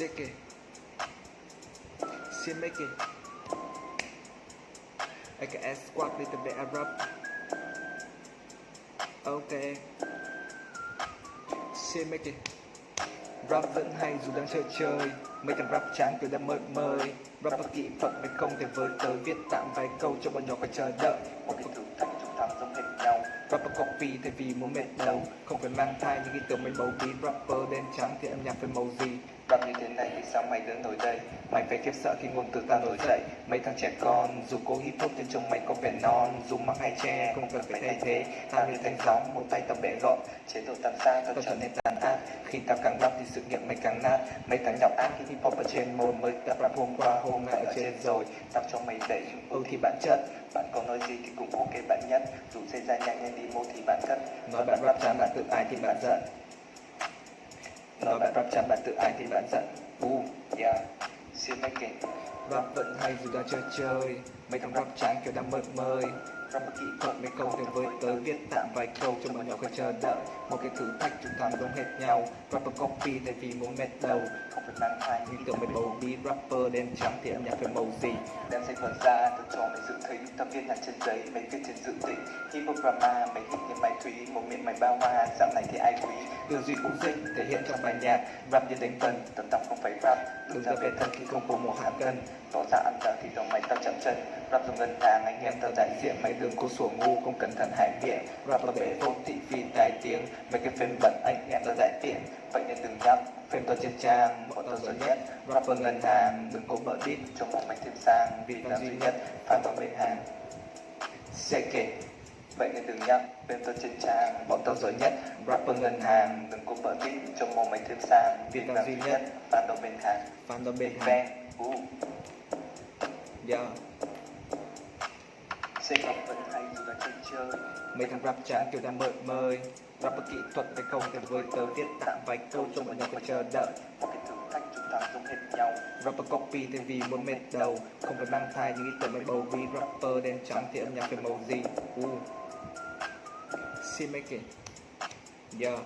It. She make it. AKS squad little bit Arab. Okay. She make it. Rap vẫn hay dù đang chơi chơi Mấy thằng rap chán kiểu đang mời mời Rap có kỹ thuật mới không thể với tới Viết tạm vài câu cho bọn nhỏ phải chờ đợi một cái thử thách chúng ta giống hệt nhau Rapper copy thay vì muốn mệt đầu Không phải mang thai những ý tưởng mấy bầu bí Rapper đen trắng thì âm nhạc phải màu gì đọc như thế này thì sao mày đứng nổi đây Mày phải khiếp sợ khi ngôn từ ta nổi dậy. Mấy thằng trẻ con dù cố hip hop trên trông mày có vẻ non, Dù mắc hay che không cần phải thay thế. Tao như thanh sóng một tay tao bẻ gọn. Chế độ tàn xa tao trở nên tàn ác. Khi tao càng rap thì sự nghiệp mày càng nát. Mấy thằng nhọc ác khi hip hop ở trên môn Mới tập rap hôm qua, hôm nay ở trên rồi. Tao cho mày đẩy ưu thì bản chất. Bạn có nói gì thì cũng ok, bạn nhất. Dù xây ra nhanh nhanh đi mô thì bạn cất Nói bạn rap chán bạn tự ai thì bạn giận. Nói bạn rập chán bạn tự ái thì bạn giận. Bu yeah. Xin you again. Rap vẫn hay dù đang chơi chơi, Mấy thằng rap tráng kiểu đang mơ mời rap kỹ Thuật mấy câu thì với tới viết tạm vài câu cho mọi nhỏ phải chờ đợi. Một cái thử thách chúng ta giống hệt nhau, Rapper copy thay vì muốn mệt đầu. Không phải mang thai Những tưởng mấy bầu đi, rapper đen trắng thì âm nhạc phải màu gì. Đem sách vở ra tao cho mày dự thấy tao viết nhạc trên giấy, mấy viết trên dự tĩnh hip hop drama mấy hit như mày thúy, một miệng mày bao hoa, dạo này thì ai quý? Tư duy cũng dịch thể hiện trong bài nhạc, Rap như đánh vần. Tầm tầm không phải rap Đừng ra về thân khi không có một hạ cân tỏ ra ăn dở thì dòng mày tao chậm chân. Rap dùng ngân hàng, anh em tao đại diện. Mày đừng có sủa ngu, không cẩn thận hại miệng. Rap là bể vô thị phi tài tiếng. Mấy cái phim bẩn anh em tao đại tiện. Vậy nên đừng nhắc Phim tao trên trang, bọn tao giỏi nhất. Rapper ngân hàng, đừng có mở đít. Cho một mày thêm sang Vì tao duy nhất. Phải phản tao bên hàng. Sẽ kể vậy nên đừng nhắc bên tao trên trang bọn tao giỏi nhất. Rapper ngân hàng đừng có vợ tít cho một mày thêm sang Vì tao duy nhất. phản tao bên hàng phản tao bên hàng u Yeah sẽ gặp vẫn hay dù là chơi chơi. Mấy thằng rap chán kiểu đang mời mời. Rapper kỹ thuật phải không thể với tới viết tạm vài câu cho bọn nhỏ phải chờ đợi. Một cái thử thách chúng ta giống hệt nhau. Rapper copy thay vì muốn mệt đầu. Không phải mang thai những ý tưởng mấy bầu bí Rapper đen trắng thì âm nhạc phải màu gì uh. See make it Yeah